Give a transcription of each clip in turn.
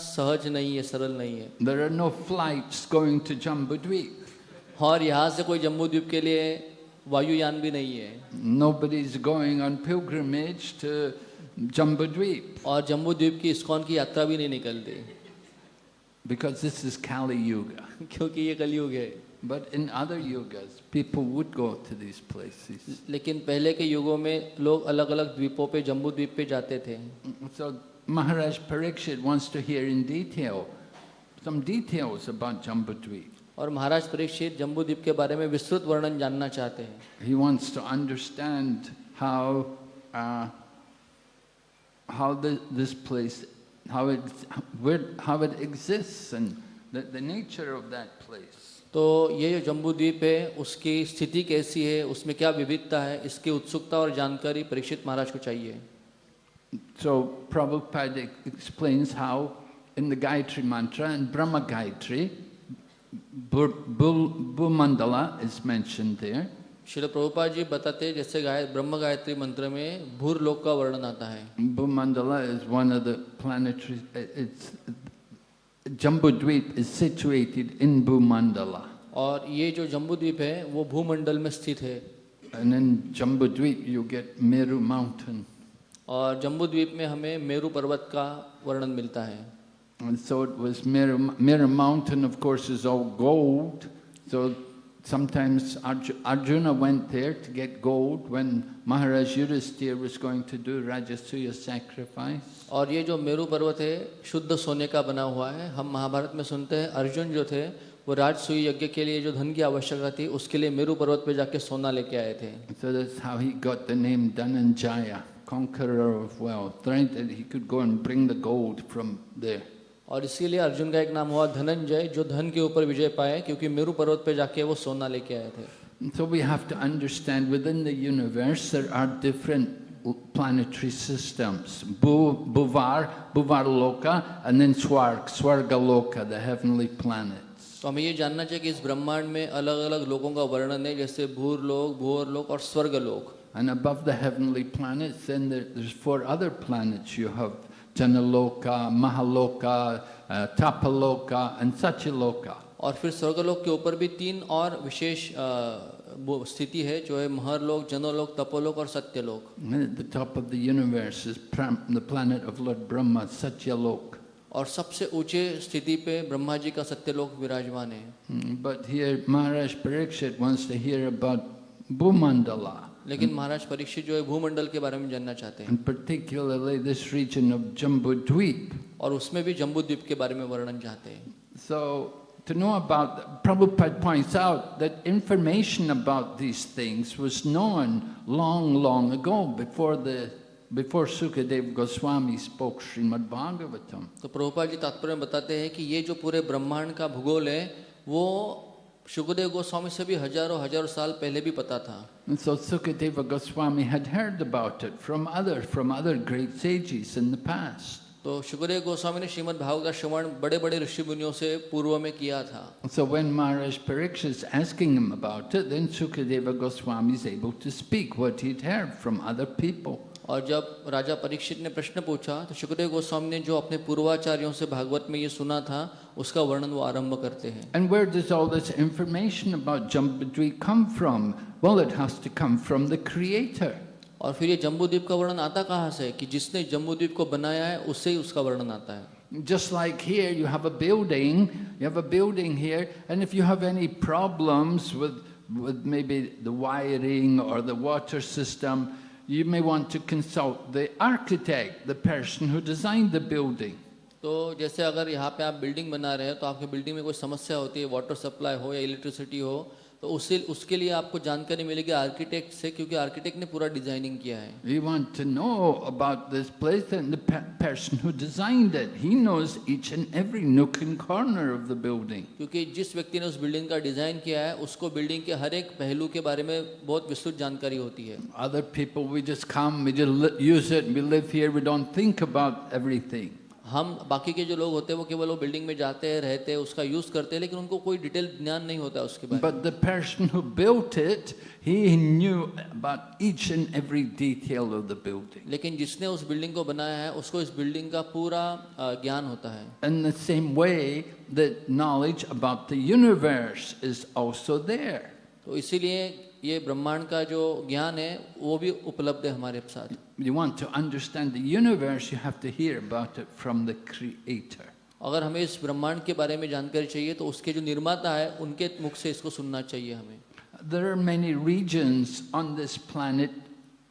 सहज नहीं है सरल नहीं है। There are no flight going to Jambu Dvipa और यहाँ से कोई जम्बू द्वीप के लिए वायुयान भी नहीं है। Nobody is going on pilgrimage Jambu Dvipa और जम्बू द्वीप की इस्कॉन की यात्रा भी नहीं निकलती। Because this is Kali Yuga. क्योंकि ये कलयुग है। But in other yugas, people would go to these places. लेकिन पहले के युगों में लोग अलग अलग द्वीपों पे जम्बू द्वीप पे जाते थे। Maharaj Parikshit wants to hear in detail some details about Jambudweep. और महाराज परीक्षित जम्बू द्वीप के बारे में विस्तृत वर्णन जानना चाहते हैं He wants to understand how uh, how the, this place, how it, where, how it exists, and the, the nature of that place. तो ये जो जम्बू द्वीप है उसकी स्थिति कैसी है उसमें क्या विविधता है इसकी उत्सुकता और जानकारी परीक्षित महाराज को चाहिए So Prabhupada ex- explains how in the Gayatri Mantra and Brahma Gayatri, Bur- Bul- Bhumandala is mentioned there. शिल प्रभुपाद जी बताते हैं जैसे गाय ब्रह्म गायत्री मंत्र में भूर लोक का वर्णन आता है Bhumandala is one of the planetary, it's, Jambudweep is situated in Bhumandala. और ये जो जम्बू द्वीप है वो भूमंडल में स्थित है And in Jambudweep you get Meru mountain. और जम्बू द्वीप में हमें मेरू पर्वत का वर्णन मिलता है And so it was Meru, Meru mountain of course is all gold. So sometimes Arju- Arjuna went there to get gold when Maharaj Yudhisthira was going to do Rajasuya sacrifice. और ये जो मेरू पर्वत है शुद्ध सोने का बना हुआ है हम महाभारत में सुनते हैं अर्जुन जो थे वो राजसूय यज्ञ के लिए जो धन की आवश्यकता थी उसके लिए मेरू पर्वत पे जाके सोना लेके आए थे So that's how he got the name Dhananjaya, conqueror of wealth, right? That he could go and bring the gold from there. और इसीलिए अर्जुन का एक नाम हुआ धनंजय जो धन के ऊपर विजय पाए क्योंकि मेरू पर्वत पे जाके वो सोना लेके आए थे so we have to understand within the universe there are different planetary systems. Bu, Buvar, Buvar Loka, and then Swarg, Swarga Loka, the heavenly planets. तो हमें ये जानना चाहिए कि इस ब्रह्मांड में अलग अलग लोगों का वर्णन है जैसे भूर लोक भूर लोक और स्वर्ग लोक And above the heavenly planets, then there, there's four other planets. You have Janaloka, Mahaloka, uh, Tapaloka, and Satyaloka. और फिर स्वर्गलोक के ऊपर भी तीन और विशेष अ, वो स्थिति है जो है महरलोक जनोलोक तपोलोक और Satyalok And at the top of the universe is pram, the planet of Lord Brahma, Satyaloka. और सबसे ऊंचे स्थिति पे ब्रह्मा जी का सत्यलोक विराजमान है Mm, But here Maharaj Parikshit wants to hear about Bhumandala, लेकिन महाराज परीक्षित जो है भूमंडल के बारे में जानना चाहते हैं particularly this region of Jambudweep. और उसमें भी जम्बू द्वीप के बारे में वर्णन चाहते हैं So, to know about, Prabhupada points out that information about these things was known long, long ago before the before Sukadev Goswami spoke Srimad Bhagavatam. तो प्रभुपाद जी तात्पर्य बताते हैं कि ये जो पूरे ब्रह्मांड का भूगोल है वो सुखदेव गोस्वामी से भी हज़ारों हज़ारों साल पहले भी पता था And so Sukadeva Goswami had heard about it from other from other great sages in the past. तो सुखदेव गोस्वामी ने श्रीमद् भागवत का श्रवण बड़े बड़े ऋषि मुनियों से पूर्व में किया था So when Maharaj Parikshit is asking him about it, then Sukadeva Goswami is able to speak what he'd heard from other people. और जब राजा परीक्षित ने प्रश्न पूछा तो शुक्रदेव गोस्वामी ने जो अपने पूर्वाचार्यों से भागवत में ये सुना था उसका वर्णन वो आरंभ करते हैं। And where does all this information about Jambudvipa come from well it has to come from the creator और फिर ये जंबुद्वीप का वर्णन आता कहाँ से कि जिसने जंबुद्वीप को बनाया है उससे ही उसका वर्णन आता है। Just like here you have a building you have a building here and if you have any problems with with may be the wiring or the water you may want to consult the architect, the person who designed the building. तो जैसे अगर यहाँ पे आप building बना रहे हैं तो आपकी बिल्डिंग में कोई समस्या होती है वाटर सप्लाई हो या इलेक्ट्रिसिटी हो तो उसे उसके लिए आपको जानकारी मिलेगी आर्किटेक्ट से क्योंकि आर्किटेक्ट ने पूरा डिज़ाइनिंग किया है। We want to know about this place and the person who designed it he knows each and every nook and corner of the building क्योंकि जिस व्यक्ति ने उस बिल्डिंग का डिज़ाइन किया है उसको बिल्डिंग के हर एक पहलू के बारे में बहुत विस्तृत जानकारी होती है। Other people we just come we just use it we live here we don't think about everything हम बाकी के जो लोग होते हैं वो केवल वो बिल्डिंग में जाते हैं रहते हैं उसका यूज़ करते हैं लेकिन उनको कोई डिटेल ज्ञान नहीं होता उसके बारे में। But the person who built it he knew about each and every detail of the building लेकिन जिसने उस बिल्डिंग को बनाया है उसको इस बिल्डिंग का पूरा ज्ञान होता है। In the same way the knowledge about the universe is also there तो इसीलिए ये ब्रह्मांड का जो ज्ञान है वो भी उपलब्ध है हमारे साथ। You want to understand universe you have to hear about from the creator अगर हमें इस ब्रह्मांड के बारे में जानकारी चाहिए तो उसके जो निर्माता है उनके मुख से इसको सुनना चाहिए हमें। There are many reasons on this planet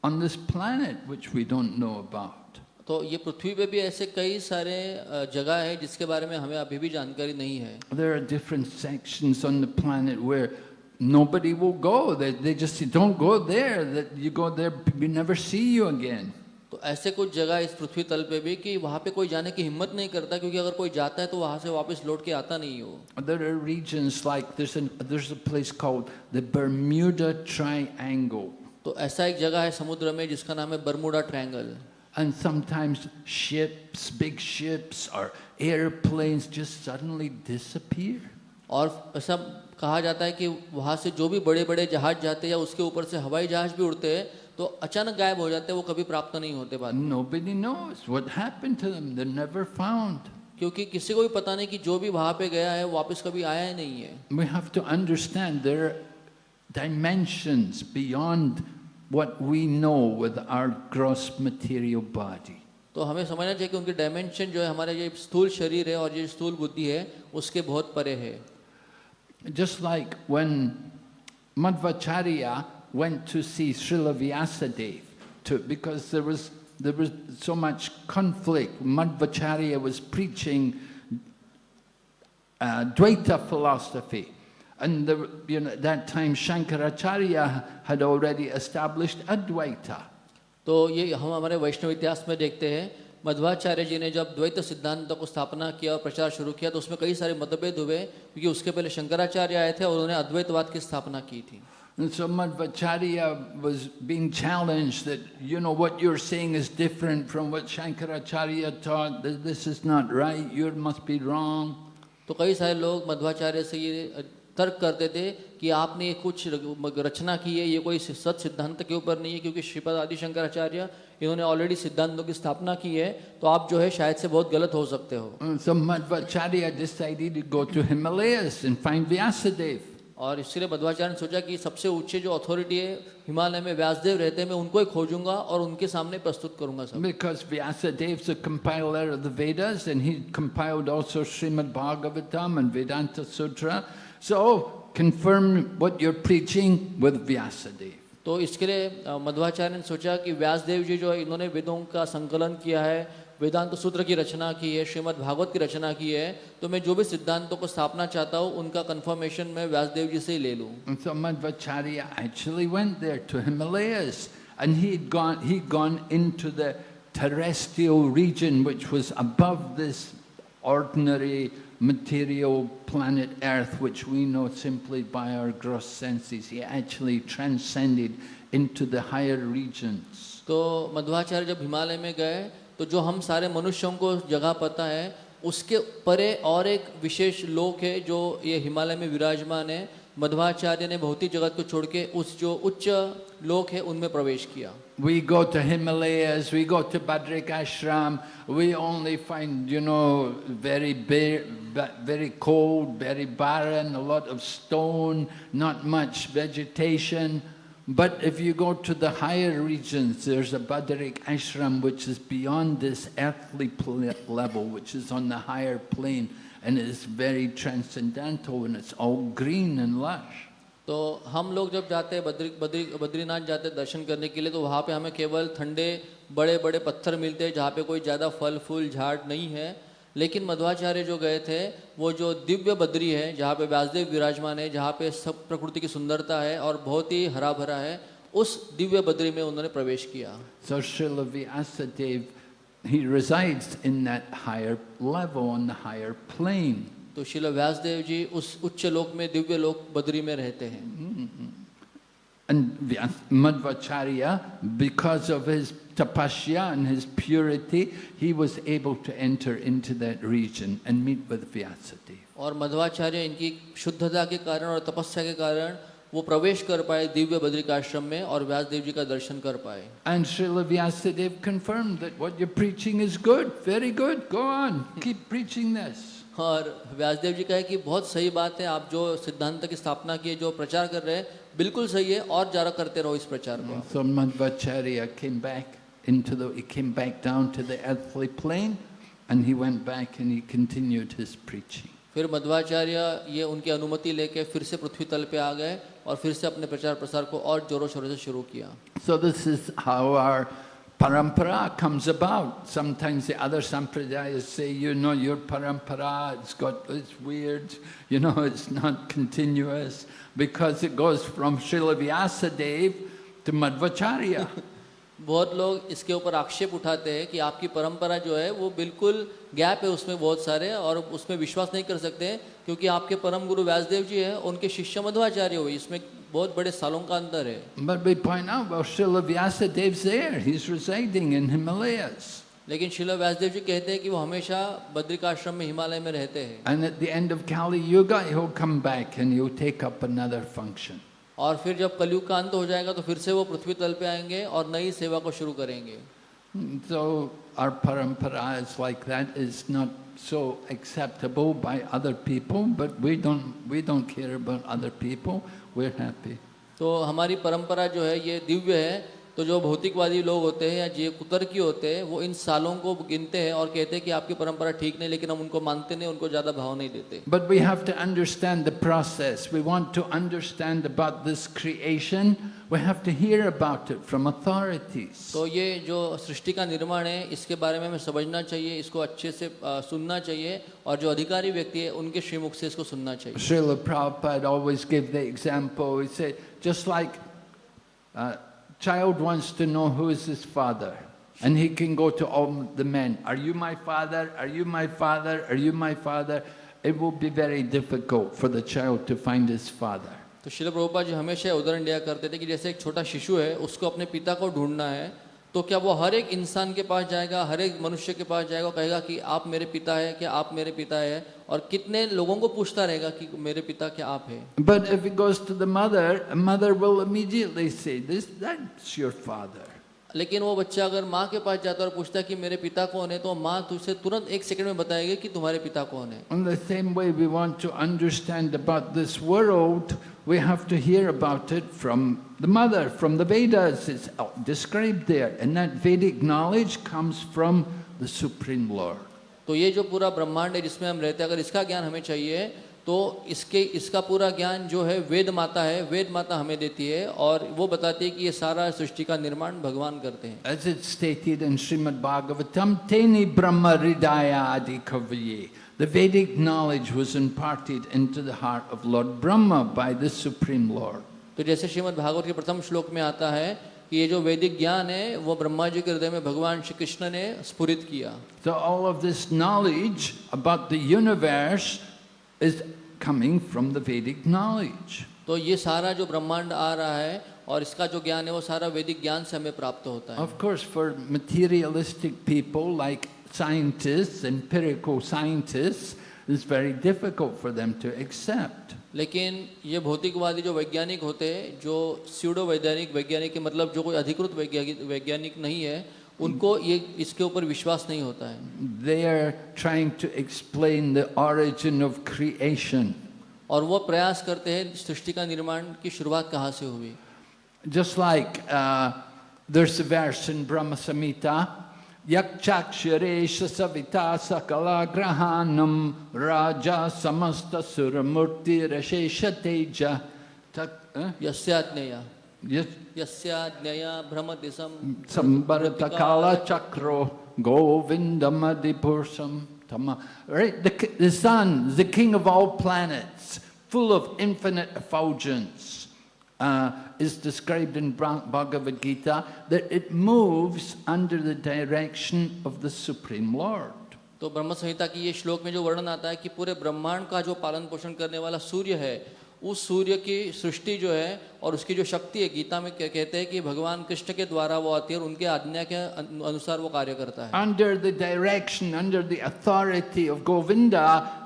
on this planet which we don't know about तो ये पृथ्वी पे भी ऐसे कई सारे जगह है जिसके बारे में हमें अभी भी जानकारी नहीं है। There are different sections on the planet where nobody will go. They, they just say, don't go there. That you go there, we never see you again. तो ऐसे कुछ जगह इस पृथ्वी तल पे भी कि वहाँ पे कोई जाने की हिम्मत नहीं करता क्योंकि अगर कोई जाता है तो वहाँ से वापस लौट के आता नहीं हो There are regions like there's, an, there's a place called the Bermuda Triangle. तो ऐसा एक जगह है समुद्र में जिसका नाम है Bermuda triangle And sometimes ships, big ships or airplanes just suddenly disappear. और ऐसा कहा जाता है कि वहाँ से जो भी बड़े बड़े जहाज़ जाते हैं या उसके ऊपर से हवाई जहाज़ भी उड़ते हैं तो अचानक गायब हो जाते हैं वो कभी प्राप्त नहीं होते बाद Nobody knows what happened to them. They're never found. क्योंकि किसी को भी पता नहीं कि जो भी वहाँ पे गया है वापस कभी आया ही नहीं है We have to understand there are dimensions beyond what we know with our gross material body. तो हमें समझना चाहिए कि उनकी डायमेंशन जो है हमारे ये स्थूल शरीर है और ये स्थूल बुद्धि है उसके बहुत परे है Just like when Madhvacharya went to see Srila Vyasadeva, to, because there was, there was so much conflict. Madhvacharya was preaching uh, Dvaita philosophy. And the, you know, at that time Shankaracharya had already established Advaita. तो ये हम हमारे वैष्णव इतिहास में देखते हैं मध्वाचार्य जी ने जब द्वैत सिद्धांत को स्थापना किया और प्रचार शुरू किया तो उसमें कई सारे मतभेद हुए क्योंकि उसके पहले शंकराचार्य आए थे और उन्होंने अद्वैतवाद की स्थापना की थी And so Madhvacharya was being challenged that, you know, what you're saying is different from what Shankaracharya taught, that this is not right, you must be wrong. तो कई सारे लोग मध्वाचार्य से ये तर्क करते थे कि आपने ये कुछ रचना की है ये कोई सत सिद्धांत के ऊपर नहीं है क्योंकि श्रीपद आदि शंकराचार्य इन्होंने ऑलरेडी सिद्धांतों की स्थापना की है तो आप जो है शायद से बहुत गलत हो सकते हो। और इसलिए मध्वाचार्य ने सोचा कि सबसे ऊँचे जो अथॉरिटी है हिमालय में व्यासदेव रहते हैं मैं उनको ही खोजूँगा और उनके सामने प्रस्तुत करूँगा सब। Because Vyasadeva the compiler of the Vedas and he compiled also Shrimad Bhagavatam and Vedanta Sutra so confirm what you are preaching with Vyasadeva तो इसके लिए मध्वाचार्य ने सोचा कि व्यासदेव जी जो है इन्होंने वेदों का संकलन किया है वेदांत सूत्र की रचना की है श्रीमद् भागवत की रचना की है तो मैं जो भी सिद्धांतों को स्थापना चाहता हूँ उनका कंफर्मेशन मैं व्यासदेव जी से ही ले लूँ so Madhvacharya actually went there to Himalayas and he'd gone, he'd gone into the terrestrial region which was above this ordinary material planet Earth which we know simply by our gross senses. He actually transcended into the higher regions. तो मध्वाचार्य जब हिमालय में गए तो जो हम सारे मनुष्यों को जगह पता है उसके परे और एक विशेष लोक है जो ये हिमालय में विराजमान है मध्वाचार्य ने भौतिक जगत को छोड़ के उस जो उच्च लोक है, उनमें प्रवेश किया। We go to Himalayas we go to Badrikashram we only find you know very very cold very barren lot of stone not much vegetation But if you go to the higher regions, there's a Badrik Ashram which is beyond this earthly pl- level, which is on the higher plane, and it's very transcendental and it's all green and lush. तो हम लोग जब जाते हैं बद्री बद्री बद्रीनाथ जाते हैं दर्शन करने के लिए तो वहाँ पे हमें केवल ठंडे बड़े बड़े पत्थर मिलते हैं जहाँ पे कोई ज़्यादा फल फूल झाड़ नहीं है लेकिन मध्वाचार्य जो गए थे वो जो दिव्य बद्री है जहाँ पे व्यासदेव विराजमान है जहाँ पे सब प्रकृति की सुंदरता है और बहुत ही हरा भरा है उस दिव्य बद्री में उन्होंने प्रवेश किया। So Srila he resides in that higher level, on the higher plane. तो शिल व्यासदेव जी उस उच्च लोक में दिव्य लोक बद्री में रहते हैं। And Vyas- Madhvacharya, because of his tapasya and his purity, he was able to enter into that region and meet with Vyasadeva. और मध्वाचार्य इनकी शुद्धता के कारण और तपस्या के कारण वो प्रवेश कर पाए दिव्य बद्रिकाश्रम में और व्यासदेव जी का दर्शन कर पाए And Srila Vyasadeva confirmed that what you're preaching is good, very good, go on, keep preaching this. और व्यासदेव जी कहे कि बहुत सही बात है आप जो सिद्धांत की स्थापना की जो प्रचार कर रहे हैं बिल्कुल सही है और ज़्यादा करते रहो इस प्रचार को So Madhvacharya came back into the, he came back down to the earthly plane and he went back and he continued his preaching. फिर मध्वाचार्य ये उनकी अनुमति लेके फिर से पृथ्वी तल पे आ गए और फिर से अपने प्रचार प्रसार को और जोरों शोरों से शुरू किया So this is how our parampara comes about. Sometimes the other sampradayas say, you know, your parampara, it's got, it's weird, you know, it's not continuous, because it goes from Srila Vyasadeva to Madhvacharya. बहुत लोग इसके ऊपर आक्षेप उठाते हैं कि आपकी परंपरा जो है वो बिल्कुल गैप है उसमें बहुत सारे और उसमें विश्वास नहीं कर सकते हैं क्योंकि आपके परम गुरु व्यासदेव जी हैं उनके शिष्य मध्वाचार्य हुए इसमें बहुत बड़े सालों का अंतर है But we point out, well, Srila Vyasadev's there, he's residing in Himalayas. लेकिन शिला व्यासदेव जी कहते हैं कि वो हमेशा बद्रिकाश्रम में हिमालय में रहते हैं And at the end of Kali Yuga, he'll come back and he'll take up another function. और फिर जब कलयुग का अंत हो जाएगा तो फिर से वो पृथ्वी तल पे आएँगे और नई सेवा को शुरू करेंगे So our parampara like that, is not so acceptable by other people, but we don't, we don't care about other people, we're happy. तो हमारी परंपरा जो है ये दिव्य है तो जो भौतिकवादी लोग होते हैं या जो कुतर्की होते हैं वो इन सालों को गिनते हैं और कहते हैं कि आपकी परंपरा ठीक नहीं लेकिन हम उनको मानते नहीं उनको ज़्यादा भाव नहीं देते But we have to understand the process. We want to understand about this creation, we have to hear about it from authorities. तो ये जो सृष्टि का निर्माण है इसके बारे में हमें समझना चाहिए इसको अच्छे से सुनना चाहिए और जो अधिकारी व्यक्ति है उनके श्रीमुख से इसको सुनना चाहिए Srila Prabhupada always give the example, he said, just like a child wants to know who is his father, and he can go to all the men, are you my father, are you my father, are you my father? It will be very difficult for the child to find his father. तो शिल प्रभुपा जी हमेशा उदाहरण दिया करते थे कि जैसे एक छोटा शिशु है उसको अपने पिता को ढूंढना है तो क्या वो हर एक इंसान के पास जाएगा हर एक मनुष्य के पास जाएगा कहेगा कि आप मेरे पिता है क्या आप मेरे पिता है और कितने लोगों को पूछता रहेगा कि मेरे पिता क्या आप है But if it goes to the mother, a mother will immediately say, this, that's your father. लेकिन वो बच्चा अगर माँ के पास जाता है और पूछता है कि मेरे पिता कौन है तो माँ तुझसे तुरंत एक सेकंड में बताएगी कि तुम्हारे पिता कौन है In the same way we want to understand about this world, we have to hear about it from the mother, from the Vedas. It's described there. And that Vedic knowledge comes from the Supreme Lord. तो ये जो पूरा ब्रह्मांड है जिसमें हम रहते हैं अगर इसका ज्ञान हमें चाहिए तो इसके इसका पूरा ज्ञान जो है वेद माता है वेद माता हमें देती है और वो बताती है कि ये सारा सृष्टि का निर्माण भगवान करते हैं As it's stated in Srimad Bhagavatam, Teni Brahma Ridaya Adi Kavaye. The Vedic knowledge was imparted into the heart of Lord Brahma by the Supreme Lord. तो जैसे श्रीमद् भागवत के प्रथम श्लोक में आता है कि ये जो वैदिक ज्ञान है वो ब्रह्मा जी के हृदय में भगवान श्री कृष्ण ने स्फुरित किया। तो all of this knowledge about the universe is coming from the Vedic knowledge तो ये सारा जो ब्रह्मांड आ रहा है और इसका जो ज्ञान है वो सारा वैदिक ज्ञान से हमें प्राप्त होता है। Of course for materialistic people like scientists empirical scientists it's very difficult for them to accept लेकिन ये भौतिकवादी जो वैज्ञानिक होते हैं जो स्यूडो वैज्ञानिक वैज्ञानिक के मतलब जो कोई अधिकृत वैज्ञानिक वैज्ञानिक नहीं है उनको ये इसके ऊपर विश्वास नहीं होता है। They are trying to explain the origin of creation और वो प्रयास करते हैं सृष्टि का निर्माण की शुरुआत कहाँ से हुई। Just there's a verse in Brahma Samhita, Yakchaksharesha Savita Sakala Grahanam Raja Samasta Suramurti Rashesha Teja. Tak, eh? यस्याज्ञया Yes, यस्याज्ञया भ्रमति some Sambharatakala Chakro Govindamadhipursam Tama. Right, the, ki- the sun, the king of all planets, full of infinite effulgence, uh, is described in Bra- Bhagavad Gita that it moves under the direction of the Supreme Lord. तो ब्रह्म संहिता की ये श्लोक में जो वर्णन आता है कि पूरे ब्रह्मांड का जो पालन पोषण करने वाला सूर्य है उस सूर्य की सृष्टि जो है और उसकी जो शक्ति है गीता में क्या कहते हैं कि भगवान कृष्ण के द्वारा वो आती है और उनके आज्ञा के अनु- अनुसार वो कार्य करता है Under the direction, under the authority of Govinda,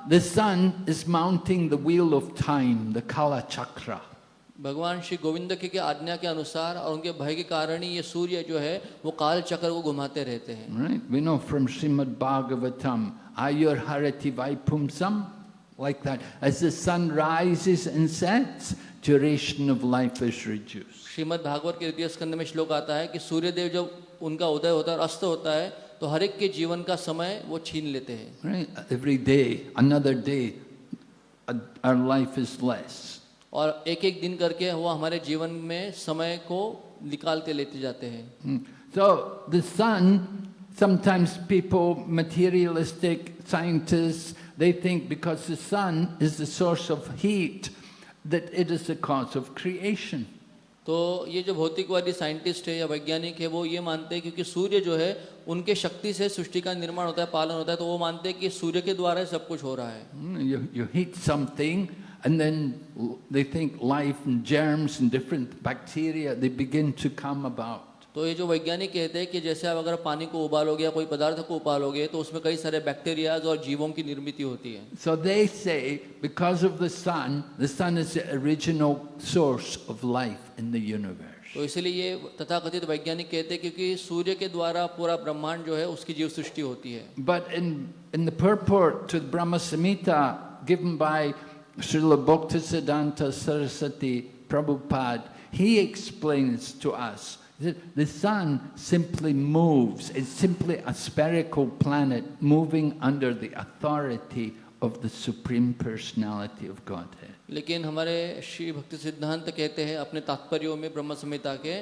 the sun is mounting the wheel of time, the Kala Chakra. भगवान श्री गोविंद के के आज्ञा के अनुसार और उनके भय के कारण ही ये सूर्य जो है वो काल चक्र को घुमाते रहते हैं। Right we know from Shrimad Bhagavatam आयुर हरति वैपुंसम like that as the sun rises and sets duration of life is reduce Shrimad Bhagavat के द्वितीय स्कंद में श्लोक आता है कि सूर्य देव जब उनका उदय होता है अस्त होता है तो हर एक के जीवन का समय वो छीन लेते हैं। Every day another day our life is less और एक एक दिन करके वो हमारे जीवन में समय को निकालते लेते जाते हैं Mm. So the sun, sometimes people, materialistic scientists, they think because the sun is the source of heat, that it is the cause of creation. तो ये जो भौतिकवादी साइंटिस्ट है या वैज्ञानिक है वो ये मानते हैं क्योंकि सूर्य जो है उनके शक्ति से सृष्टि का निर्माण होता है पालन होता है तो वो मानते हैं कि सूर्य के द्वारा सब कुछ हो रहा है Mm, You, you heat something and then l- they think life and germs and different bacteria, they begin to come about. तो ये जो वैज्ञानिक कहते हैं कि जैसे आप अगर पानी को उबालोगे या कोई पदार्थ को उबालोगे तो उसमें कई सारे बैक्टीरियाज और जीवों की निर्मित होती है So they say because of the sun, the sun is the original source of life in the universe. तो इसलिए ये तथाकथित वैज्ञानिक कहते हैं क्योंकि सूर्य के द्वारा पूरा ब्रह्मांड जो है उसकी जीव सृष्टि होती है But in, in the purport to the Brahma Samhita given by Srila Bhaktisiddhanta Saraswati Prabhupada, he explains to us that the sun simply moves. It's simply a spherical planet moving under the authority of the Supreme Personality of Godhead. लेकिन हमारे श्री भक्ति सिद्धांत कहते हैं अपने तात्पर्यों में ब्रह्म संहिता के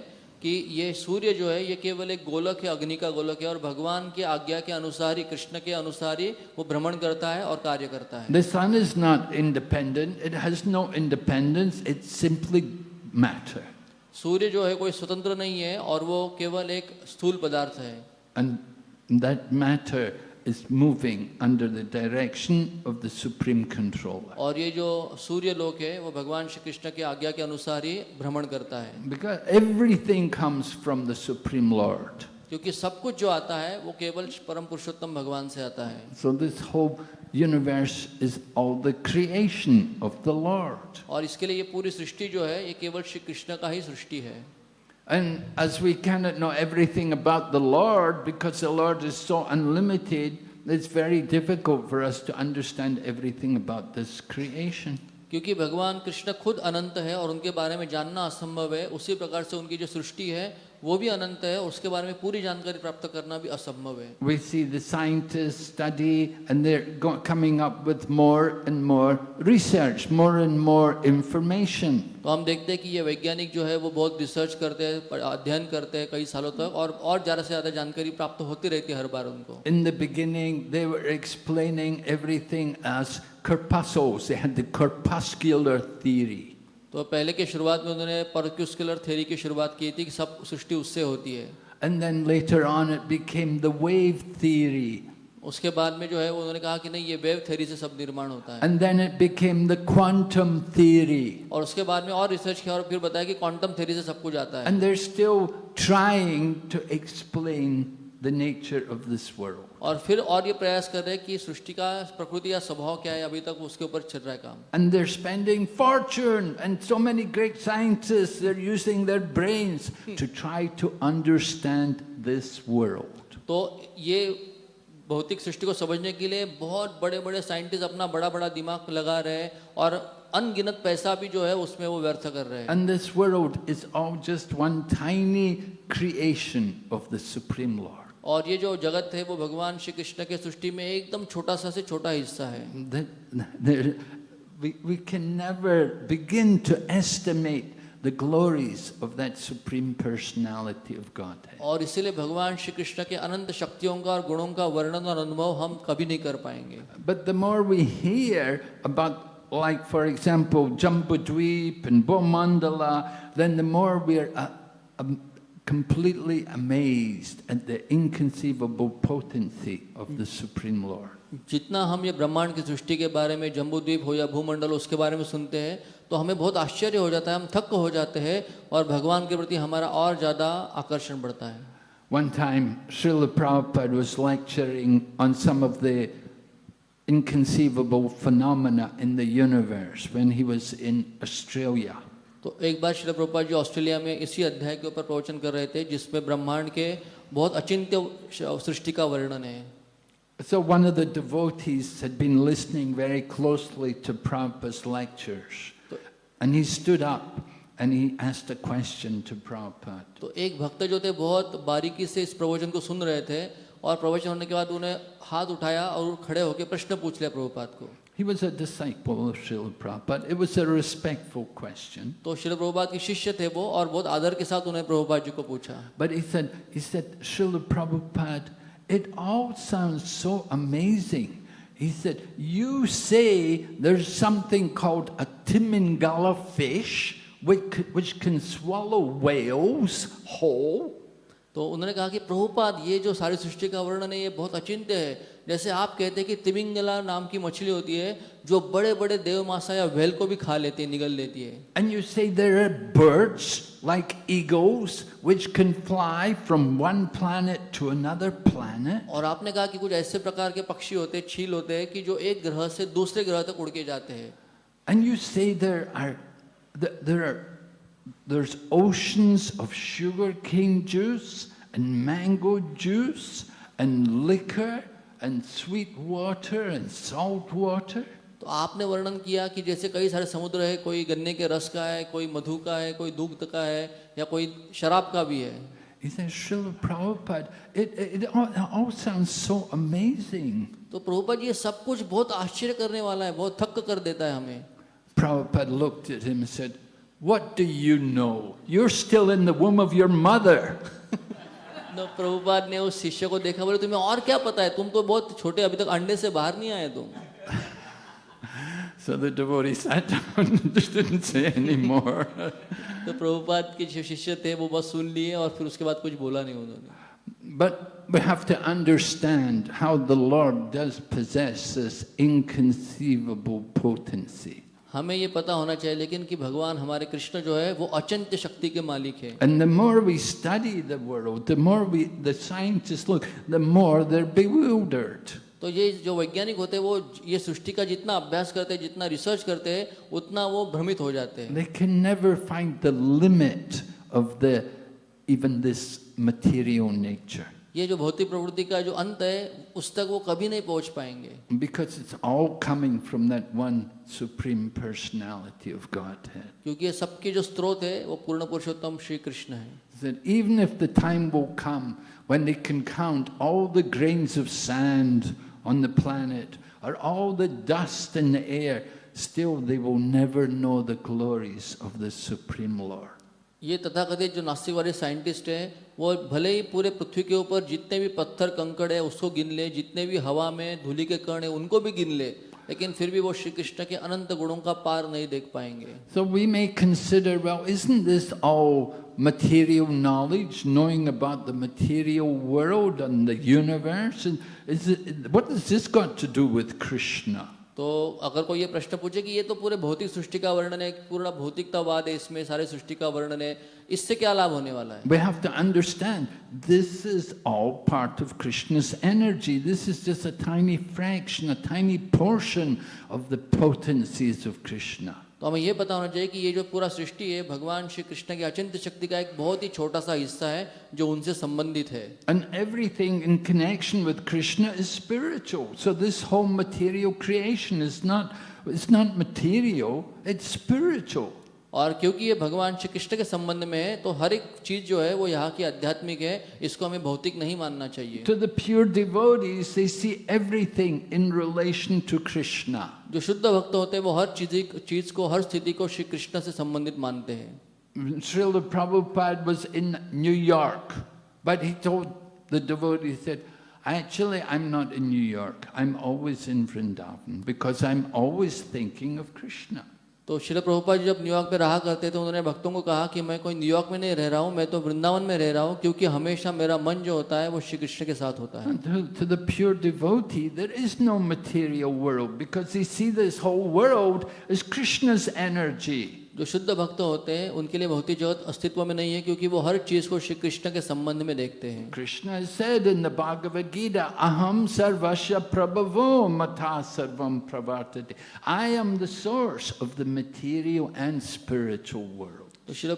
कि ये सूर्य जो है ये केवल एक गोलक है अग्नि का गोलक है और भगवान की आज्ञा के अनुसार ही कृष्ण के अनुसार ही वो भ्रमण करता है और कार्य करता है The sun is not independent. It has no independence. It's simply matter. सूर्य जो है कोई स्वतंत्र नहीं है और वो केवल एक स्थूल पदार्थ है And that matter is moving under the direction of the Supreme Controller. और ये जो सूर्य लोक है वो भगवान श्री कृष्ण की आज्ञा के अनुसार ही भ्रमण करता है Because everything comes from the Supreme Lord. क्योंकि सब कुछ जो आता है वो केवल परम पुरुषोत्तम भगवान से आता है So this whole universe is all the creation of the Lord. और इसके लिए ये पूरी सृष्टि जो है ये केवल श्री कृष्ण का ही सृष्टि है And as we cannot know everything about the Lord, because the Lord is so unlimited, it's very difficult for us to understand everything about this creation. क्योंकि भगवान कृष्ण खुद अनंत है और उनके बारे में जानना असंभव है उसी प्रकार से उनकी जो सृष्टि है वो भी अनंत है उसके बारे में पूरी जानकारी प्राप्त करना भी असंभव है। We see the scientists study and they're coming up with more and more research more and more information. तो हम देखते हैं कि ये वैज्ञानिक जो है वो बहुत रिसर्च करते हैं अध्ययन करते हैं कई सालों तक और और ज़्यादा से ज़्यादा जानकारी प्राप्त होती रहती है हर बार उनको। In the beginning they were explaining everything as corpuscles they तो पहले के शुरुआत में उन्होंने पर्क्यूस्कुलर थ्योरी की शुरुआत की थी कि सब सृष्टि उससे होती है And then later on, it became the wave theory. उसके बाद में जो है उन्होंने कहा कि नहीं ये वेव थ्योरी से सब निर्माण होता है And then it became the quantum theory. और उसके बाद में और रिसर्च किया और फिर बताया कि क्वांटम थ्योरी से सब कुछ आता है And they're still trying to explain the nature of this world. और फिर और ये प्रयास कर रहे हैं कि सृष्टि का प्रकृति या स्वभाव क्या है अभी तक उसके ऊपर चल रहा है काम And they're spending fortune, and so many great scientists, they're using their brains to try to understand this world. तो ये भौतिक सृष्टि को समझने के लिए बहुत बड़े बड़े साइंटिस्ट अपना बड़ा बड़ा दिमाग लगा रहे हैं और अनगिनत पैसा भी जो है उसमें वो व्यर्थ कर रहे हैं And this world is all just one tiny creation of the Supreme Lord. और ये जो जगत है वो भगवान श्री कृष्ण के सृष्टि में एकदम छोटा सा से छोटा हिस्सा है। और इसीलिए भगवान श्री कृष्ण के अनंत शक्तियों का और गुणों का वर्णन और अनुभव हम कभी नहीं कर पाएँगे। But the more we hear about like for example Jambudvipa and Bhumandala then completely amazed at the inconceivable potency of the Supreme Lord. जितना हम ये ब्रह्मांड की सृष्टि के बारे में जम्बूद्वीप हो या भूमंडल उसके बारे में सुनते हैं तो हमें बहुत आश्चर्य हो जाता है हम थक हो जाते हैं और भगवान के प्रति हमारा और ज़्यादा आकर्षण बढ़ता है One time, Srila Prabhupada was lecturing on some of the inconceivable phenomena in the universe when he was in Australia. तो एक बार श्री प्रभुपाद जी ऑस्ट्रेलिया में इसी अध्याय के ऊपर प्रवचन कर रहे थे जिसमें ब्रह्मांड के बहुत अचिंत्य सृष्टि का वर्णन है So one of the devotees had been listening very closely to Prabhupada's lectures. And he stood up and he asked a question to Prabhupada. तो एक भक्त जो थे बहुत बारीकी से इस प्रवचन को सुन रहे थे और प्रवचन होने के बाद उन्हें हाथ उठाया और खड़े होकर प्रश्न पूछ लिया प्रभुपाद को He was a disciple of Srila Prabhupada. It was a respectful question. तो श्री प्रभुपाद के शिष्य थे वो और बहुत आदर के साथ उन्हें प्रभुपाद जी को पूछा But he said, he said, Srila Prabhupada, it all sounds so amazing. He said, you say there's something called a Timingala fish which, which can swallow whales whole. तो उन्होंने कहा कि प्रभुपाद ये जो सारी सृष्टि का वर्णन है ये बहुत अचिंत्य है जैसे आप कहते हैं कि तिमिंगला नाम की मछली होती है जो बड़े बड़े देव मासा या वेल को भी खा लेती है निगल लेती है। And you say birds like eagles which can fly from one planet to another planet और आपने कहा कि कुछ ऐसे प्रकार के पक्षी होते हैं छील होते हैं कि जो एक ग्रह से दूसरे ग्रह तक उड़के जाते हैं। And you say there are there are There's oceans of sugar cane juice and mango juice and liquor and sweet water and salt water. तो आपने वर्णन किया कि जैसे कई सारे समुद्र है कोई गन्ने के रस का है कोई मधु का है कोई दुग्ध का है या कोई शराब का भी है He says, Srila Prabhupada, it, it, it, all, all sounds so amazing. तो प्रभुपाद ये सब कुछ बहुत आश्चर्य करने वाला है बहुत थक कर देता है हमें Prabhupada looked at him and said, What do you know? You're still in the womb of your mother. तो प्रभुपाद ने उस शिष्य को देखा बोले तुम्हें और क्या पता है तुम तो बहुत छोटे अभी तक अंडे से बाहर नहीं आए तुम So the devotee sat down and just didn't say any more. तो प्रभुपाद के जो शिष्य थे वो बस सुन लिए और फिर उसके बाद कुछ बोला नहीं उन्होंने But we have to understand how the Lord does possess this inconceivable potency. हमें ये पता होना चाहिए लेकिन कि भगवान हमारे कृष्ण जो है वो अचंत शक्ति के मालिक है। तो ये जो वैज्ञानिक होते हैं वो ये सृष्टि का जितना अभ्यास करते हैं जितना रिसर्च करते हैं उतना वो भ्रमित हो जाते हैं। ये जो भौतिक प्रवृत्ति का जो अंत है उस तक वो कभी नहीं पहुँच पाएँगे Because it's all coming from that one supreme personality of Godhead. क्योंकि ये सबके जो स्रोत है वो पूर्ण पुरुषोत्तम श्री कृष्ण है That even if the time will come when they can count all the grains of sand on the planet or all the dust in the air, still they will never know the glories of the Supreme Lord. ये तथाकथित जो नास्तिकवादी scientist हैं वो भले ही पूरे पृथ्वी के ऊपर जितने भी पत्थर कंकड़ है उसको गिन ले जितने भी हवा में धूलि के कण है उनको भी गिन ले लेकिन फिर भी वो श्री कृष्ण के अनंत गुणों का पार नहीं देख पाएँगे So we may consider, well, isn't this all material knowledge, knowing about the material world and the universe? And is it, what has this got to do with Krishna? तो अगर कोई ये प्रश्न पूछे कि ये तो पूरे भौतिक सृष्टि का वर्णन है पूरा भौतिकतावाद है इसमें सारे सृष्टि का वर्णन है इससे क्या लाभ होने वाला है? We have to understand this is all part of Krishna's energy. This is just a tiny fraction, a tiny portion of the potencies of Krishna. तो हमें ये पता होना चाहिए कि ये जो पूरा सृष्टि है भगवान श्री कृष्ण की अचिंत शक्ति का एक बहुत ही छोटा सा हिस्सा है जो उनसे संबंधित है and everything in connection with Krishna is spiritual so this whole material creation is not it's not material it's spiritual और क्योंकि ये भगवान श्री कृष्ण के संबंध में है तो हर एक चीज़ जो है वो यहाँ की आध्यात्मिक है इसको हमें भौतिक नहीं मानना चाहिए To the pure devotees, they see everything in relation to Krishna. जो शुद्ध भक्त होते हैं वो हर चीज़ चीज़ को हर स्थिति को श्री कृष्ण से संबंधित मानते हैं Srila Prabhupada was in New York, but he told the devotee, he said, Actually, I'm not in New York. I'm always in Vrindavan because I'm always thinking of Krishna. तो शिल प्रभुपा जी जब न्यूयॉर्क में रहा करते थे उन्होंने भक्तों को कहा कि मैं कोई न्यूयॉर्क में नहीं रह रहा हूँ मैं तो वृंदावन में रह रहा हूँ क्योंकि हमेशा मेरा मन जो होता है वो श्री कृष्ण के साथ होता है to the pure devotee, there is no material world because they see this whole world as Krishna's energy. जो शुद्ध भक्त होते हैं, उनके लिए भौतिक जगत अस्तित्व में नहीं है, क्योंकि वो हर चीज़ को श्री कृष्ण के संबंध में देखते हैं। कृष्ण सेड इन द अहम सर्वस्य प्रभवो मथा सर्व प्रवर्त I am the source of the material and spiritual world तो श्री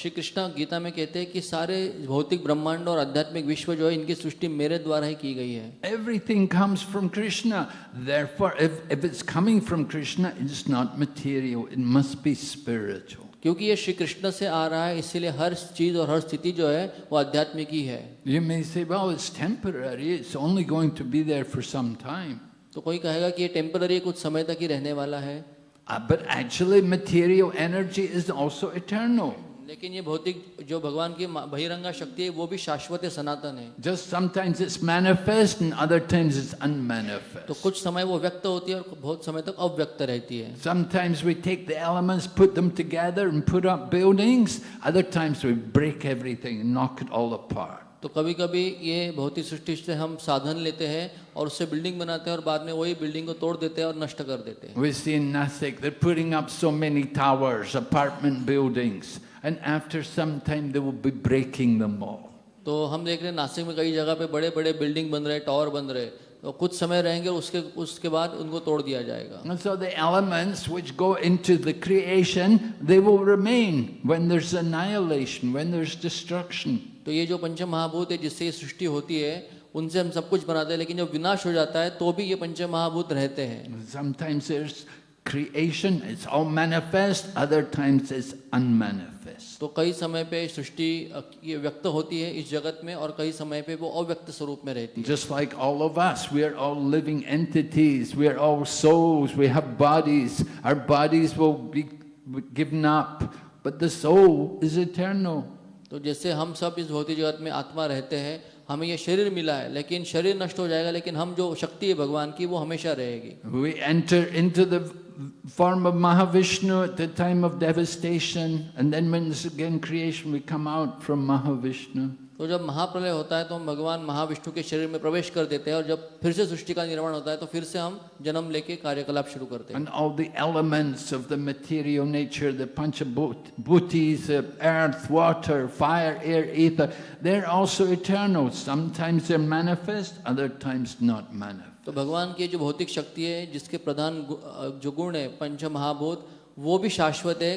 श्री कृष्णा गीता में कहते हैं कि सारे भौतिक ब्रह्मांड और आध्यात्मिक विश्व जो है इनकी सृष्टि मेरे द्वारा ही की गई है। Everything comes from Krishna therefore if if it's coming from Krishna it is not material it must be spiritual क्योंकि ये श्री कृष्ण से आ रहा है इसीलिए हर चीज़ और हर स्थिति जो है वो आध्यात्मिक ही है। You may say well it's temporary it's only going to be there for some time तो कोई कहेगा कि ये टेंपरेरी कुछ समय तक ही रहने वाला है। Uh, but actually, material energy is also eternal. लेकिन ये भौतिक जो भगवान की मा- बहिरंगा शक्ति है वो भी शाश्वत है सनातन है Just sometimes it's manifest and other times it's तो unmanifest. कुछ समय वो व्यक्त होती है और बहुत समय तक अव्यक्त रहती है Sometimes we take the elements, put them together and put up buildings. Other times we break everything and knock it all apart. तो कभी कभी ये भौतिक सृष्टि से हम साधन लेते हैं और उससे बिल्डिंग बनाते हैं और बाद में वही बिल्डिंग को तोड़ देते हैं और नष्ट कर देते हैं We see in Nasik, they're putting up so many towers, apartment buildings, and after some time they will be breaking them all. तो हम देख रहे हैं नासिक में कई जगह पे बड़े बड़े बिल्डिंग बन रहे टावर बन रहे तो कुछ समय रहेंगे उसके उसके बाद उनको तोड़ दिया जाएगा And so the elements which go into the creation, they will remain when there's annihilation, when there's destruction. तो ये जो पंचम महाभूत है जिससे सृष्टि होती है उनसे हम सब कुछ बनाते हैं लेकिन जब विनाश हो जाता है तो भी ये पंच महाभूत रहते हैं। तो कई समय पे सृष्टि ये व्यक्त होती है इस जगत में और कई समय पे वो अव्यक्त स्वरूप में रहती है। Just like all of us we are all living entities we are all souls we have bodies our bodies will be given up but the soul is eternal तो जैसे हम सब इस भौतिक जगत में आत्मा रहते हैं हमें ये शरीर मिला है लेकिन शरीर नष्ट हो जाएगा लेकिन हम जो शक्ति है भगवान की वो हमेशा रहेगी We enter into the form of Mahavishnu at the time of devastation, and then when again creation, we come out from Mahavishnu. तो जब महाप्रलय होता है तो हम भगवान महाविष्णु के शरीर में प्रवेश कर देते हैं और जब फिर से सृष्टि का निर्माण होता है तो फिर से हम जन्म लेके कार्यकलाप शुरू करते हैं। All the elements of the material nature the pancha bhutas earth water fire air ether they are also eternal sometimes they manifest other times not manifest तो भगवान की जो भौतिक शक्ति है जिसके प्रधान जो गुण है पंच महाभूत वो भी शाश्वत है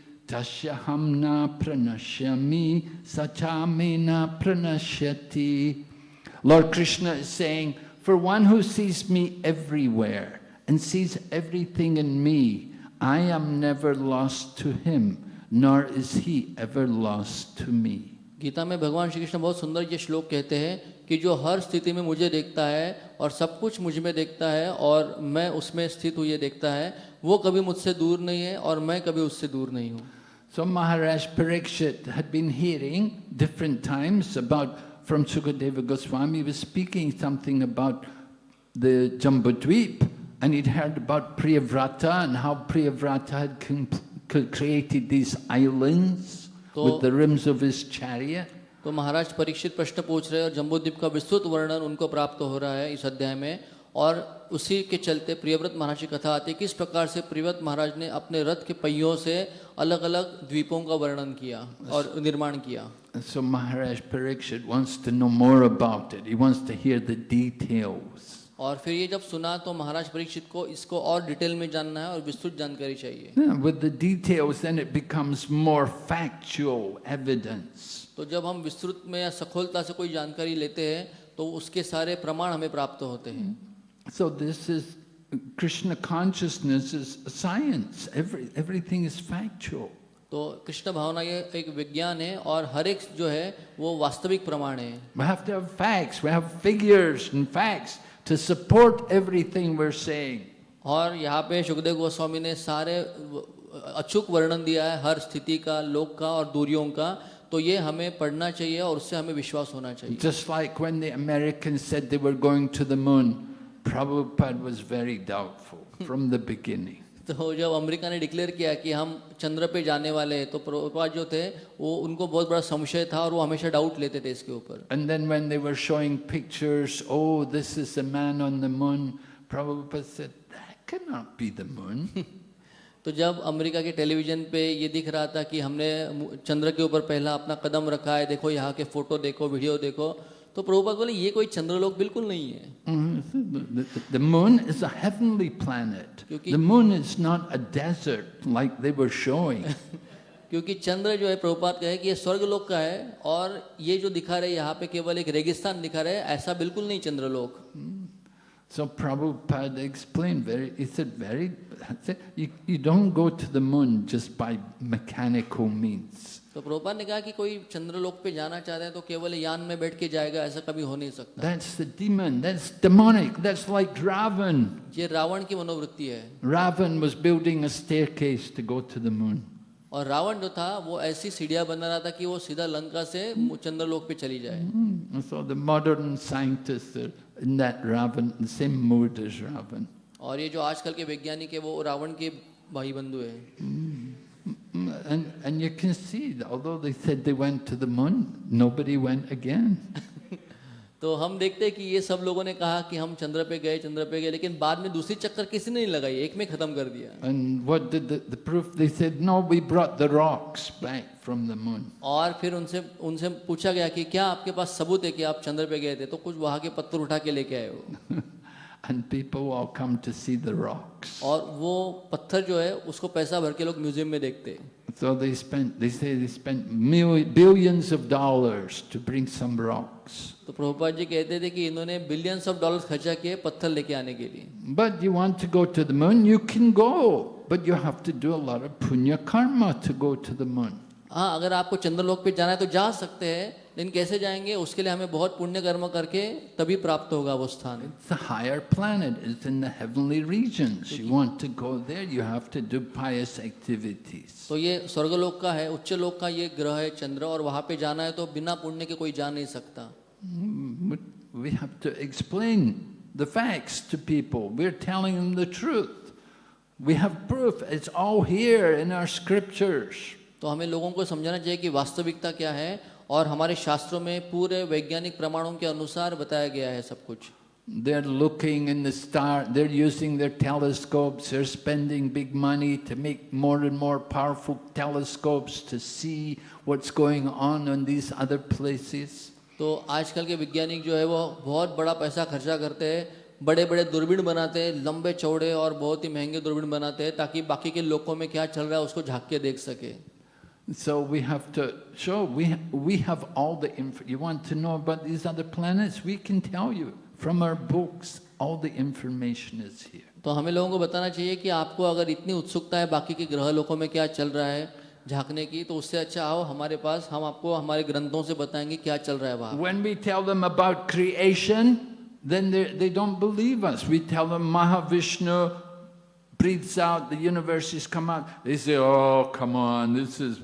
pashyati tasyaham na pranashyami sachame na pranashyati. Lord Krishna is saying, for one who sees me everywhere and sees everything in me, I am never lost to him, nor is he ever lost to me. Gita में भगवान श्री कृष्ण बहुत सुंदर ये श्लोक कहते हैं कि जो हर स्थिति में मुझे देखता है और सब कुछ मुझमें देखता है और मैं उसमें स्थित हुए देखता है वो कभी मुझसे दूर नहीं है और मैं कभी उससे दूर नहीं हूँ So Maharaj Parikshit had been hearing different times about from Sukadeva Goswami was speaking something about the Jambudweep and he'd heard about Priyavrata and how Priyavrata had com- c- created these islands So- with the rims of his chariot. तो महाराज परीक्षित प्रश्न पूछ रहे हैं और जम्बूद्वीप का विस्तृत वर्णन उनको प्राप्त हो रहा है इस अध्याय में और उसी के चलते प्रियव्रत महाराज की कथा आती है किस प्रकार से प्रियव्रत महाराज ने अपने रथ के पहियों से अलग अलग द्वीपों का वर्णन किया और निर्माण किया So Maharaj Parikshit wants to know more about it. He wants to hear the details. और फिर ये जब सुना तो महाराज परीक्षित को इसको और डिटेल में जानना है और विस्तृत जानकारी चाहिए with the details then it becomes more factual evidence तो जब हम विस्तृत में या सखोलता से कोई जानकारी लेते हैं तो उसके सारे प्रमाण हमें प्राप्त होते हैं so this is Krishna consciousness is science. Every everything is factual. तो कृष्ण भावना ये एक विज्ञान है और हर एक जो है वो वास्तविक प्रमाण है We have to have facts, we have figures and facts to support everything we're saying. और यहाँ पे सुखदेव गोस्वामी ने सारे अचूक वर्णन दिया है हर स्थिति का लोक का और दूरियों का तो ये हमें पढ़ना चाहिए और उससे हमें विश्वास होना चाहिए Just like when the Americans said they were going to the moon, Prabhupada was very doubtful hmm. from the beginning. तो जब अमेरिका ने डिक्लेयर किया कि हम चंद्र पे जाने वाले हैं तो प्रभुपाद जो थे वो उनको बहुत बड़ा संशय था और वो हमेशा डाउट लेते थे इसके ऊपर। तो जब अमेरिका के टेलीविज़न पे ये दिख रहा था कि हमने चंद्र के ऊपर पहला अपना कदम रखा है देखो यहाँ के फ़ोटो देखो वीडियो देखो तो प्रभुपाद बोले ये कोई चंद्रलोक बिल्कुल नहीं है। The moon is a heavenly planet the moon is not a desert like they were showing क्योंकि चंद्र जो है प्रभुपाद कहे कि ये स्वर्गलोक का है और ये जो दिखा रहे यहाँ पे केवल एक रेगिस्तान दिखा रहे ऐसा बिल्कुल नहीं चंद्रलोक। hmm. So Prabhupada explained very, he said very, you, you don't go to the moon just by mechanical. तो प्रोपा ने कहा कि कोई चंद्रलोक पे जाना चाह रहे हैं तो केवल यान में बैठ के जाएगा ऐसा कभी हो नहीं सकता। That's the demon that's demonic that's like Ravana ये रावण की मनोवृत्ति है। Ravana was building a staircase to go to the moon और रावण जो था वो ऐसी सीढ़ियाँ बना रहा था कि वो सीधा लंका से चंद्रलोक पे चली जाए। So the modern scientist in that Ravana the same mood as Ravana और ये जो आजकल के वैज्ञानिक है वो रावण के भाई बंधु है. And, and you can see, although they said they went to the moon, nobody went again. तो हम देखते हैं कि ये सब लोगों ने कहा कि हम चंद्र पे गए चंद्र पे गए लेकिन बाद में दूसरी चक्कर किसी ने नहीं लगाई एक में खत्म कर दिया And what did the, the proof? They said, no, we brought the rocks back from the moon. और फिर उनसे उनसे पूछा गया कि क्या आपके पास सबूत है कि आप चंद्र पे गए थे तो कुछ वहाँ के पत्थर उठा के लेके आए हो And people all come to see the rocks. और वो पत्थर जो है उसको पैसा भर के लोग म्यूज़ियम में देखते हैं So they spent, they say they spent billions of dollars to bring some rocks. तो प्रभुपाद जी कहते थे कि इन्होंने बिलियंस ऑफ़ डॉलर्स खर्चा किए पत्थर लेके आने के लिए But you want to go to the moon, you can go. But you have to do a lot of punya karma to go to the moon. हाँ अगर आपको चंद्रलोक पे जाना है तो जा सकते हैं लेकिन कैसे जाएँगे उसके लिए हमें बहुत पुण्य कर्म करके तभी प्राप्त होगा वो स्थान It's a higher planet, it's in the heavenly regions. You want to go there, you have to do pious activities. तो ये स्वर्गलोक का है उच्च लोक का ये ग्रह है चंद्र और वहाँ पे जाना है तो बिना पुण्य के कोई जा नहीं सकता Mm, We have to explain the facts to people. We're telling them the truth. We have proof. It's all here in our scriptures. तो हमें लोगों को समझाना चाहिए कि वास्तविकता क्या है और हमारे शास्त्रों में पूरे वैज्ञानिक प्रमाणों के अनुसार बताया गया है सब कुछ They're looking in the star, they're using their telescopes, they're spending big money to make more and more powerful telescopes to see what's going on in these other places. तो आजकल के वैज्ञानिक जो है वो बहुत बड़ा पैसा खर्चा करते हैं बड़े बड़े दूरबीन बनाते हैं लंबे चौड़े और बहुत ही महँगे दूरबीन बनाते हैं ताकि बाकी के लोगों में क्या चल रहा है उसको झाँक के देख सके So we have to show, we, we have all the info. You want to know about these other planets? We can tell you from our books. All the information is here. तो हमें लोगों को बताना चाहिए कि आपको अगर इतनी उत्सुकता है बाकी के ग्रह लोकों में क्या चल रहा है झांकने की तो उससे अच्छा आओ हमारे पास हम आपको हमारे ग्रंथों से बताएंगे क्या चल रहा है वहाँ When we tell them about creation, then they, they don't believe us. We tell them Mahavishnu breathes out, the universes come out. They say, oh, come on, this is,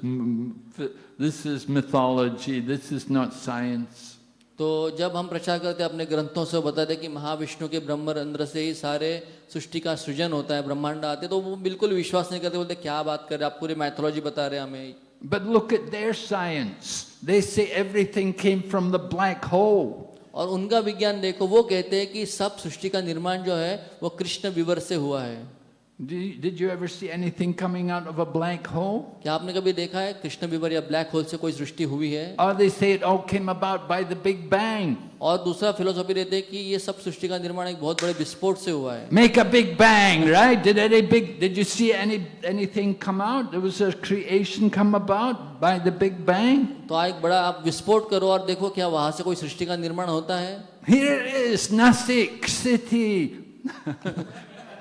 this is mythology, this is not science. तो जब हम प्रचार करते हैं अपने ग्रंथों से बताते हैं कि महाविष्णु के ब्रह्म रंध्र से ही सारे सृष्टि का सृजन होता है ब्रह्मांड आते हैं, तो वो बिल्कुल विश्वास नहीं करते बोलते क्या बात कर रहे हैं आप पूरी मैथोलॉजी बता रहे हैं हमें But look at their science. They say everything came from the black hole. और उनका विज्ञान देखो वो कहते हैं कि सब सृष्टि का निर्माण जो है वो कृष्ण विवर से हुआ है Did you, ever see anything coming out of a black hole? क्या आपने कभी देखा है कृष्ण विवर या ब्लैक होल से कोई सृष्टि हुई है Or they say it all came about by the Big Bang. और दूसरा फिलोसॉफी रहते हैं कि ये सब सृष्टि का निर्माण एक बहुत बड़े विस्फोट से हुआ है Make a big bang, right? Did any big? Did you see any anything come out? There was a creation come about by the Big Bang. तो एक बड़ा आप विस्फोट करो और देखो क्या वहाँ से कोई सृष्टि का निर्माण होता है Here is, Nasik city.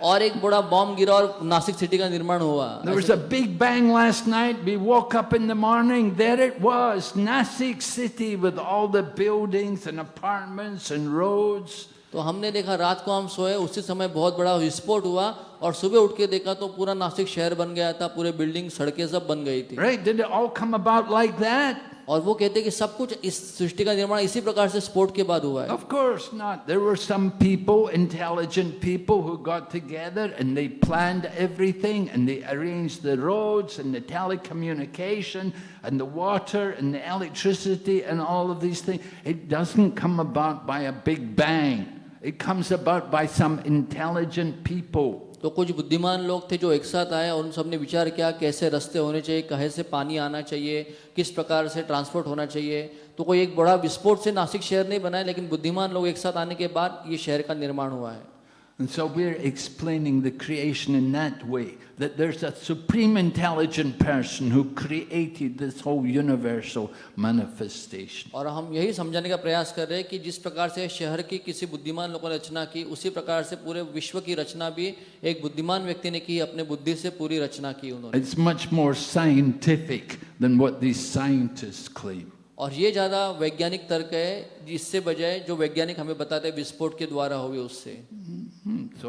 और एक बड़ा बॉम्ब गिरा और नासिक सिटी का निर्माण हुआ There was a big bang last night. We woke up in the morning. There it was, Nasik city with all the buildings and apartments and roads. तो हमने देखा रात को हम सोए उसी समय बहुत बड़ा विस्फोट हुआ और सुबह उठ के देखा तो पूरा नासिक शहर बन गया था पूरे बिल्डिंग सड़कें सब बन गई थी Right? Did it all come about like that? और वो कहते कि सब कुछ इस सृष्टि का निर्माण इसी प्रकार से स्पोर्ट के बाद हुआ है Of course not. There were some people, intelligent people, who got together and they planned everything and they arranged the roads and the telecommunication and the water and the electricity and all of these things. It doesn't come about by a big bang. It comes about by some intelligent people. तो कुछ बुद्धिमान लोग थे जो एक साथ आए और उन सबने विचार किया, कैसे रास्ते होने चाहिए, कहे से पानी आना चाहिए, किस प्रकार से ट्रांसपोर्ट होना चाहिए। तो कोई एक बड़ा विस्फोट से नासिक शहर नहीं बना है, लेकिन बुद्धिमान लोग एक साथ आने के बाद ये शहर का निर्माण हुआ है। And so we're explaining the creation in that way that there's a supreme intelligent person who created this whole universal manifestation. और हम यही समझाने का प्रयास कर रहे हैं कि जिस प्रकार से शहर की किसी बुद्धिमान लोगों ने रचना की उसी प्रकार से पूरे विश्व की रचना भी एक बुद्धिमान व्यक्ति ने की अपने बुद्धि से पूरी रचना की उन्होंने It's much more scientific than what these scientists claim. और ये ज़्यादा वैज्ञानिक तर्क है जिससे बजाय जो वैज्ञानिक हमें बताते हैं विस्फोट के द्वारा हो गए उससे। सो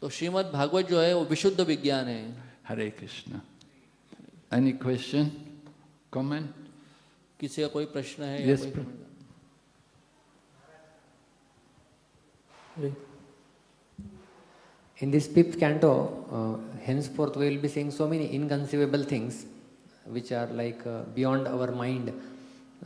तो श्रीमद भागवत जो है वो विशुद्ध विज्ञान है। Hare Krishna any question comment किसी का कोई प्रश्न है yes, In this fifth canto, uh, henceforth we will be seeing so many inconceivable things. Which are like uh, beyond our mind.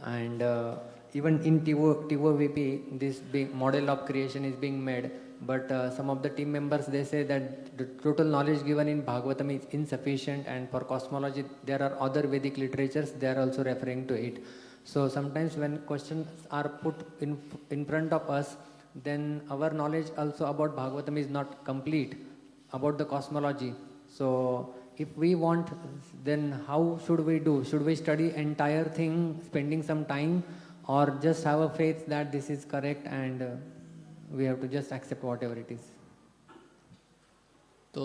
And uh, even in TiVo, TiVo TOVP, this model of creation is being made. But uh, some of the team members they say that the total knowledge given in Bhagavatam is insufficient, and for cosmology there are other Vedic literatures they are also referring to it. So sometimes when questions are put in in front of us, then our knowledge also about Bhagavatam is not complete about the cosmology. So if we want, then how should we do? Should we study entire thing, spending some time, or just have a faith that this is correct and uh, we have to just accept whatever it is? तो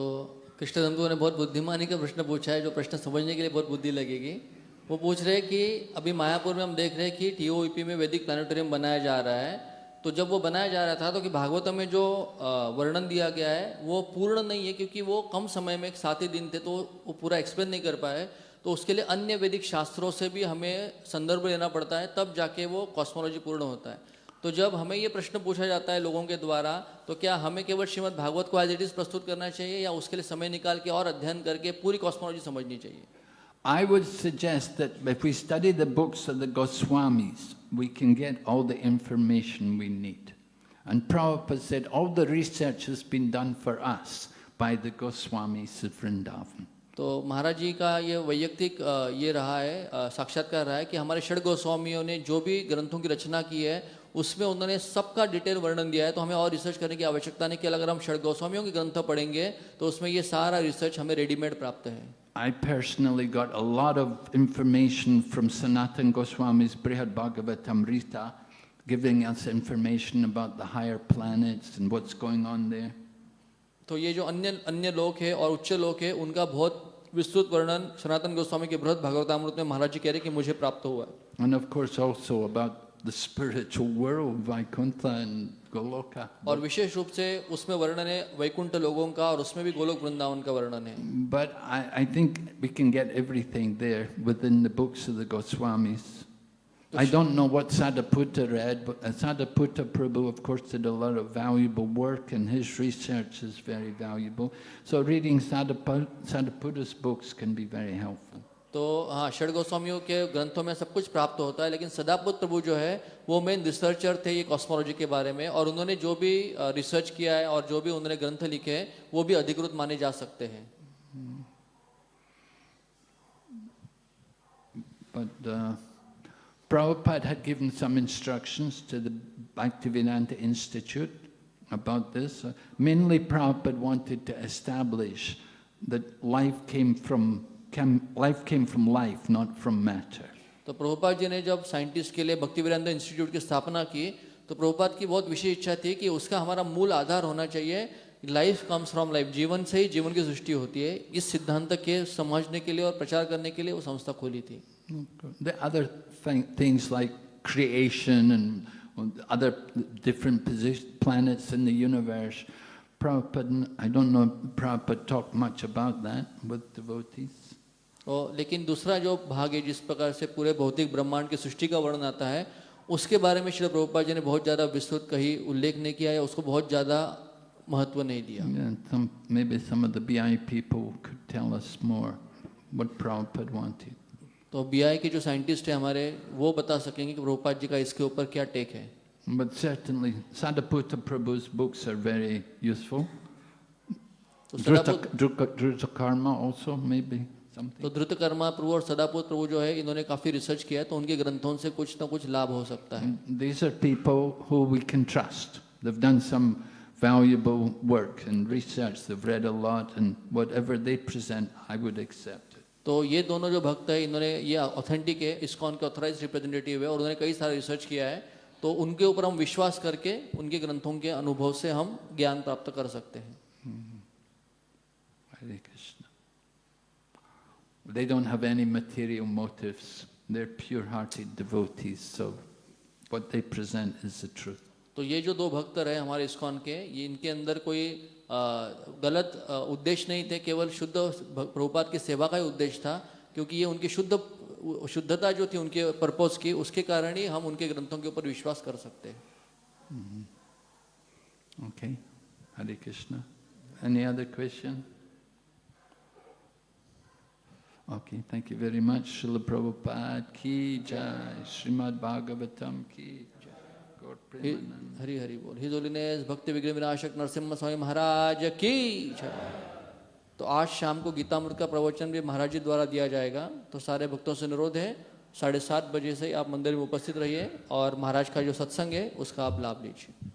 कृष्ण धमको ने बहुत बुद्धिमानी का प्रश्न पूछा है जो प्रश्न समझने के लिए बहुत बुद्धि लगेगी वो पूछ रहे हैं कि अभी मायापुर में हम देख रहे हैं कि टीओईपी में वैदिक प्लानिटोरियम बनाया जा रहा है तो जब वो बनाया जा रहा था तो कि भागवतम में जो वर्णन दिया गया है वो पूर्ण नहीं है क्योंकि वो कम समय में सात ही दिन थे तो वो पूरा एक्सप्लेन नहीं कर पाए। तो उसके लिए अन्य वैदिक शास्त्रों से भी हमें संदर्भ लेना पड़ता है तब जाके वो कॉस्मोलॉजी पूर्ण होता है। तो जब हमें ये प्रश्न पूछा जाता है लोगों के द्वारा तो क्या हमें केवल श्रीमद् भागवत को एज इट इज़ प्रस्तुत करना चाहिए या उसके लिए समय निकाल के और अध्ययन करके पूरी कॉस्मोलॉजी समझनी चाहिए? I would suggest that if we study the books of the Goswamis, we can get all the information we need. And Prabhupada said, all the research has been done for us by the Goswamis of Vrindavan. तो महाराज जी का ये वैयक्तिक ये रहा है साक्षात्कार रहा है कि हमारे षड गोस्वामियों ने जो भी ग्रंथों की रचना की है, उसमें उन्होंने सबका डिटेल वर्णन दिया है तो हमें और रिसर्च करने की आवश्यकता नहीं कि अगर हम षड गोस्वामियों के ग्रंथ पढ़ेंगे तो उसमें ये सारा रिसर्च हमें रेडीमेड प्राप्त है I personally got a lot of information from Sanatan Goswami's Brihad Bhagavatamrita, giving us information about the higher planets and what's going on there. तो ये जो अन्य अन्य लोक है और उच्च लोक है उनका बहुत विस्तृत वर्णन सनातन गोस्वामी के बृहद भागवतामृत में महाराज जी कह रहे हैं कि मुझे प्राप्त हुआ है And of course also about the spiritual world, Vaikuntha and Goloka. और विशेष रूप से उसमें वर्णन है वैकुंठ लोगों का और उसमें भी गोलोक वृंदावन का वर्णन है But I, I think we can get everything there within the books of the Goswamis. I don't know what Sadaputta read, but uh, Sadaputta Prabhu, of course, did a lot of valuable work, and his research is very valuable. So reading Sadaputta, Sadaputta's books can be very helpful. तो हाँ षड गोस्वामियों के ग्रंथों में सब कुछ प्राप्त होता है लेकिन सदापुत प्रभु जो है वो मेन रिसर्चर थे ये कॉस्मोलॉजी के बारे में और उन्होंने जो भी रिसर्च किया है और जो भी उन्होंने ग्रंथ लिखे हैं वो भी अधिकृत माने जा सकते हैं But uh, Prabhupada had given some instructions to the Bhaktivedanta Institute about this. Uh, mainly, Prabhupada wanted to establish that life came from cam, life came from life, not from matter. तो प्रभुपाद जी ने जब scientist के लिए भक्ति वेदांत institute की स्थापना की तो प्रभुपाद की बहुत विशेष इच्छा थी कि उसका हमारा मूल आधार होना चाहिए लाइफ कम्स फ्रॉम लाइफ जीवन से ही जीवन की सृष्टि होती है इस सिद्धांत के समझने के लिए और प्रचार करने के लिए वो संस्था खोली थी The other thing, things like creation and other different position, planets in the universe, Prabhupada, I don't know, Prabhupada talked much about that with devotees. तो लेकिन दूसरा जो भाग है जिस प्रकार से पूरे भौतिक ब्रह्मांड की सृष्टि का वर्णन आता है उसके बारे में श्री प्रभुपा जी ने बहुत ज़्यादा विस्तृत कही उल्लेख नहीं किया है उसको बहुत ज़्यादा महत्व नहीं दिया yeah, तो बी के जो साइंटिस्ट है हमारे वो बता सकेंगे कि प्रभुपाद जी का इसके ऊपर क्या टेक है But certainly, Sadaputta Prabhu's books are very useful. तो Drutta, Drutta, Drutta also, maybe. तो something. धृत कर्मा प्रभु और सदापुत प्रभु जो है इन्होंने काफ़ी रिसर्च किया है तो उनके ग्रंथों से कुछ ना कुछ लाभ हो सकता है These are people who we can trust. They've done some valuable work and research. They've read a lot, and whatever they present, I would accept तो ये दोनों जो भक्त है इन्होंने ये ऑथेंटिक है इस्कॉन के ऑथराइज रिप्रेजेंटेटिव है और उन्होंने कई सारा रिसर्च किया है तो उनके ऊपर हम विश्वास करके उनके ग्रंथों के अनुभव से हम ज्ञान प्राप्त कर सकते हैं Krishna. They don't have any material motives. They're pure-hearted devotees, so what they present is the truth. तो ये जो दो भक्त रहे हमारे इस्कॉन के ये इनके अंदर कोई आ, गलत आ, उद्देश्य नहीं थे केवल शुद्ध प्रभुपाद की सेवा का ही उद्देश्य था क्योंकि ये उनकी शुद्ध शुद्धता जो थी उनके पर्पज की उसके कारण ही हम उनके ग्रंथों के ऊपर विश्वास कर सकते हैं Okay? Hare Krishna. Any other question? Okay, thank you very much. Srila Prabhupada ki jai. Srimad Bhagavatam ki jai. Hari Hari बोल हिज होलीनेस भक्ति विग्रह विनाशक नरसिम्हा स्वामी महाराज की जय तो आज शाम को गीतामृत का प्रवचन भी महाराज जी द्वारा दिया जाएगा तो सारे भक्तों से अनुरोध है साढ़े सात बजे से आप मंदिर में उपस्थित रहिए और महाराज का जो सत्संग है उसका आप लाभ लीजिए